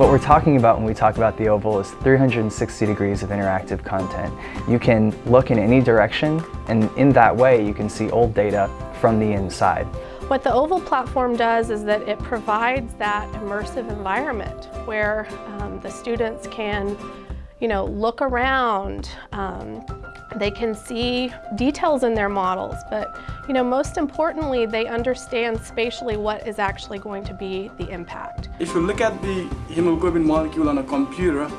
What we're talking about when we talk about the oval is 360 degrees of interactive content. You can look in any direction and in that way you can see old data from the inside. What the OVAL platform does is that it provides that immersive environment where um, the students can you know, look around, um, they can see details in their models, but you know, most importantly, they understand spatially what is actually going to be the impact. If you look at the hemoglobin molecule on a computer,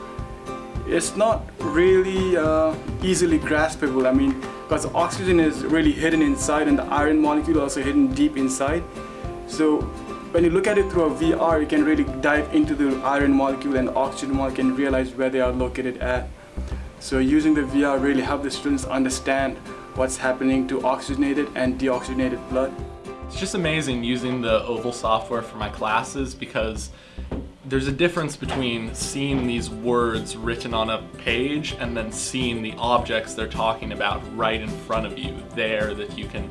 it's not really uh, easily graspable. I mean, because oxygen is really hidden inside and the iron molecule also hidden deep inside. So when you look at it through a VR, you can really dive into the iron molecule and oxygen molecule and realize where they are located at. So using the VR really helped the students understand what's happening to oxygenated and deoxygenated blood. It's just amazing using the Oval software for my classes because there's a difference between seeing these words written on a page and then seeing the objects they're talking about right in front of you there that you can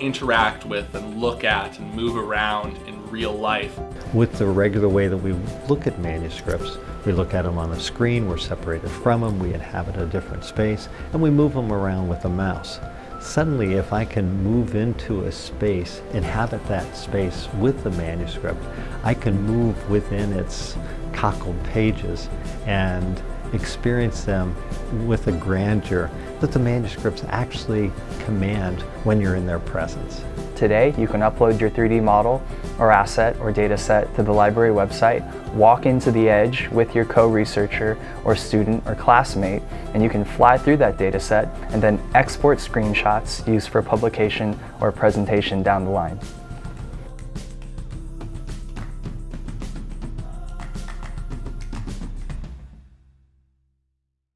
interact with and look at and move around in real life. With the regular way that we look at manuscripts, we look at them on a screen, we're separated from them, we inhabit a different space, and we move them around with a mouse. Suddenly, if I can move into a space, inhabit that space with the manuscript, I can move within its cockled pages and experience them with a grandeur that the manuscripts actually command when you're in their presence. Today, you can upload your 3D model or asset or data set to the library website, walk into the edge with your co-researcher or student or classmate, and you can fly through that data set and then export screenshots used for publication or presentation down the line.